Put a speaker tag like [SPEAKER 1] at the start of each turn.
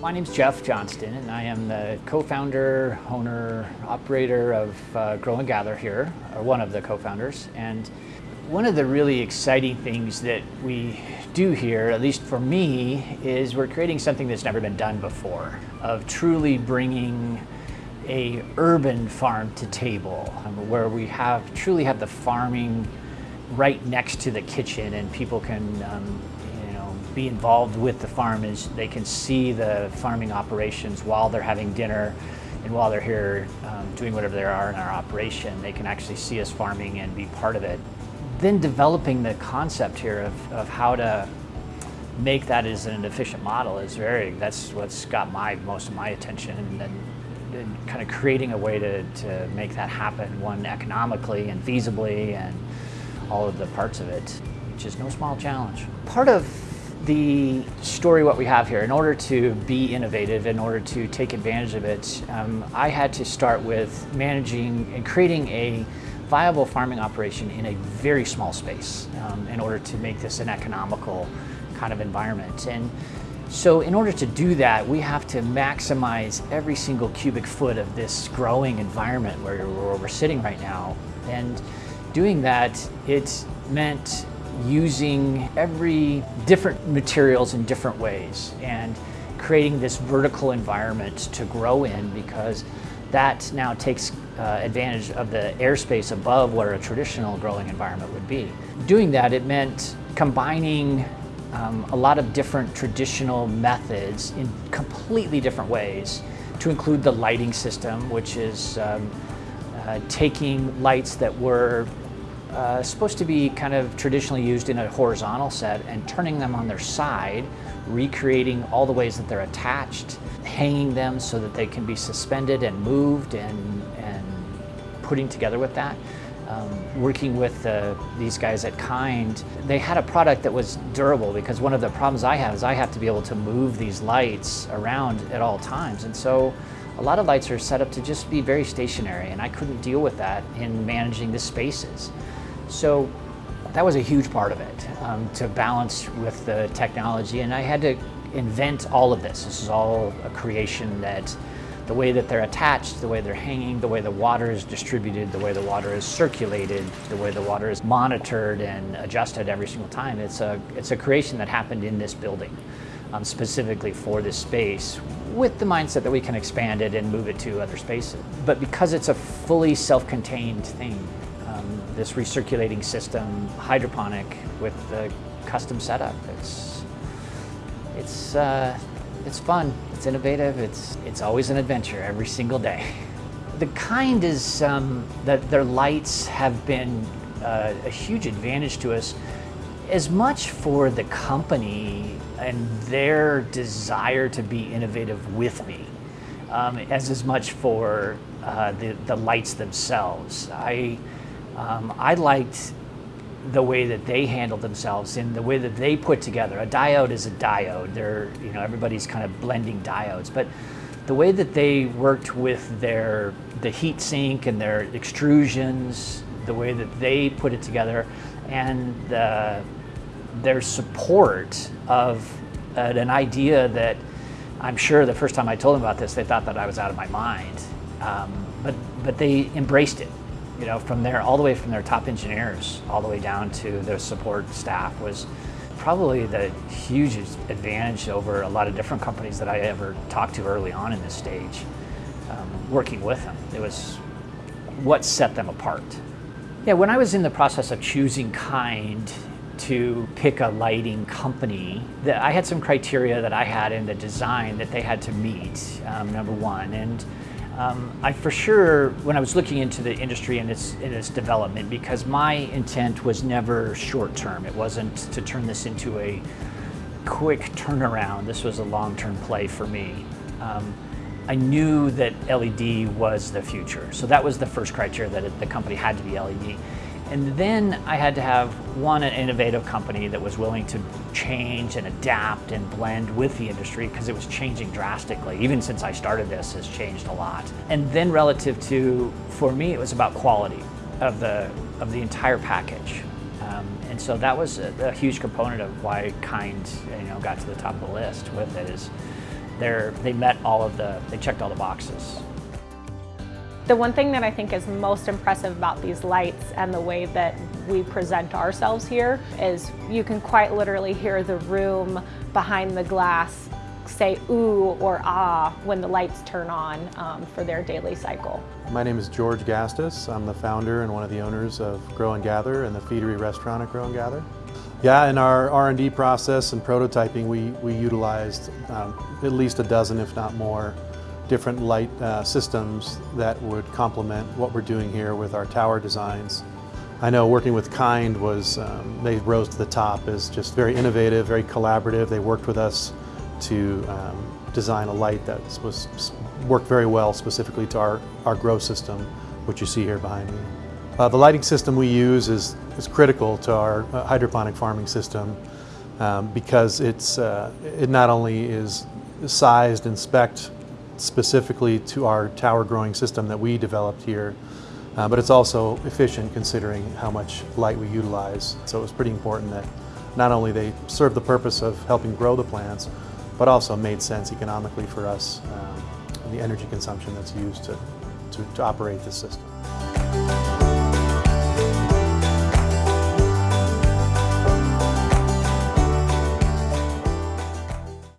[SPEAKER 1] My name's Jeff Johnston, and I am the co-founder, owner, operator of uh, Grow and Gather here, or one of the co-founders. And one of the really exciting things that we do here, at least for me, is we're creating something that's never been done before, of truly bringing a urban farm to table, um, where we have truly have the farming right next to the kitchen and people can um, be involved with the farm is they can see the farming operations while they're having dinner and while they're here um, doing whatever they are in our operation, they can actually see us farming and be part of it. Then developing the concept here of, of how to make that as an efficient model is very, that's what's got my most of my attention and, and kind of creating a way to, to make that happen, one economically and feasibly and all of the parts of it, which is no small challenge. Part of the story what we have here, in order to be innovative, in order to take advantage of it, um, I had to start with managing and creating a viable farming operation in a very small space um, in order to make this an economical kind of environment. And so in order to do that, we have to maximize every single cubic foot of this growing environment where, where we're sitting right now. And doing that, it meant using every different materials in different ways and creating this vertical environment to grow in because that now takes uh, advantage of the airspace above where a traditional growing environment would be. Doing that, it meant combining um, a lot of different traditional methods in completely different ways to include the lighting system, which is um, uh, taking lights that were uh, supposed to be kind of traditionally used in a horizontal set and turning them on their side, recreating all the ways that they're attached, hanging them so that they can be suspended and moved and, and putting together with that. Um, working with uh, these guys at Kind, they had a product that was durable because one of the problems I have is I have to be able to move these lights around at all times. And so a lot of lights are set up to just be very stationary and I couldn't deal with that in managing the spaces. So that was a huge part of it, um, to balance with the technology. And I had to invent all of this. This is all a creation that the way that they're attached, the way they're hanging, the way the water is distributed, the way the water is circulated, the way the water is monitored and adjusted every single time. It's a, it's a creation that happened in this building, um, specifically for this space, with the mindset that we can expand it and move it to other spaces. But because it's a fully self-contained thing, this recirculating system, hydroponic with the custom setup. It's, it's, uh, it's fun, it's innovative, it's, it's always an adventure every single day. The kind is um, that their lights have been uh, a huge advantage to us as much for the company and their desire to be innovative with me um, as as much for uh, the, the lights themselves. I, um, I liked the way that they handled themselves and the way that they put together. A diode is a diode. They're, you know, everybody's kind of blending diodes, but the way that they worked with their the heat sink and their extrusions, the way that they put it together, and the, their support of uh, an idea that I'm sure the first time I told them about this, they thought that I was out of my mind. Um, but, but they embraced it you know, from there, all the way from their top engineers, all the way down to their support staff was probably the hugest advantage over a lot of different companies that I ever talked to early on in this stage, um, working with them. It was what set them apart. Yeah, when I was in the process of choosing Kind to pick a lighting company, I had some criteria that I had in the design that they had to meet, um, number one. and. Um, I for sure, when I was looking into the industry and its, in its development, because my intent was never short term. It wasn't to turn this into a quick turnaround. This was a long-term play for me. Um, I knew that LED was the future. So that was the first criteria that it, the company had to be LED. And then I had to have one, an innovative company that was willing to change and adapt and blend with the industry because it was changing drastically. Even since I started this, has changed a lot. And then relative to, for me, it was about quality of the, of the entire package. Um, and so that was a, a, huge component of why Kind, you know, got to the top of the list with it is they met all of the, they checked all the boxes.
[SPEAKER 2] The one thing that I think is most impressive about these lights and the way that we present ourselves here is you can quite literally hear the room behind the glass say ooh or ah when the lights turn on um, for their daily cycle.
[SPEAKER 3] My name is George Gastus. I'm the founder and one of the owners of Grow and Gather and the Feedery restaurant at Grow and Gather. Yeah, in our R&D process and prototyping, we, we utilized um, at least a dozen, if not more, different light uh, systems that would complement what we're doing here with our tower designs. I know working with Kind was, um, they rose to the top as just very innovative, very collaborative. They worked with us to um, design a light that was worked very well specifically to our, our grow system, which you see here behind me. Uh, the lighting system we use is, is critical to our uh, hydroponic farming system um, because it's, uh, it not only is sized and spec'd specifically to our tower growing system that we developed here, uh, but it's also efficient considering how much light we utilize. So it was pretty important that not only they serve the purpose of helping grow the plants, but also made sense economically for us, um, the energy consumption that's used to, to, to operate this system.